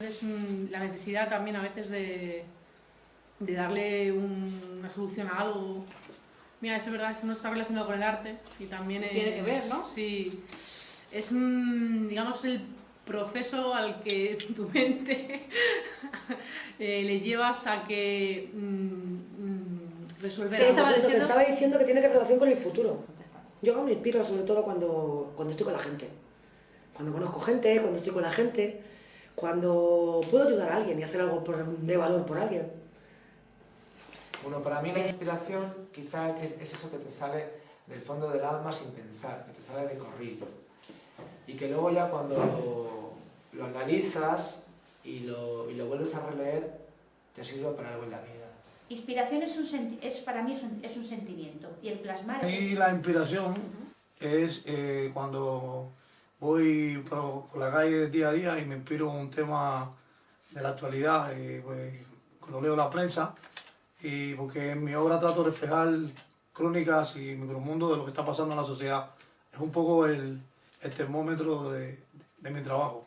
es mm, la necesidad también a veces de, de darle un- una solución a algo. Mira, es verdad, eso no está relacionado con el arte y también es... Tiene que ver, ¿no? Sí. Es, mm, digamos, el proceso al que tu mente eh, le llevas a que mm, mm, resolver Sí, algo. pues estaba es lo que diciendo? estaba diciendo que tiene que relación con el futuro. Yo me inspiro sobre todo cuando, cuando estoy con la gente. Cuando conozco gente, cuando estoy con la gente, cuando puedo ayudar a alguien y hacer algo por- de valor por alguien. Bueno, para mí la inspiración quizá es, es eso que te sale del fondo del alma sin pensar, que te sale de corrido. Y que luego ya cuando lo, lo analizas y lo, y lo vuelves a releer, te sirve para algo en la vida. Inspiración es, un senti- es para mí es un, es un sentimiento y el plasmar Y la inspiración es eh, cuando voy por, la calle día a día y me inspiro en un tema de la actualidad, y, pues, cuando leo la prensa, y porque en mi obra trato de reflejar crónicas y micromundo de lo que está pasando en la sociedad. Es un poco el, el termómetro de, de mi trabajo.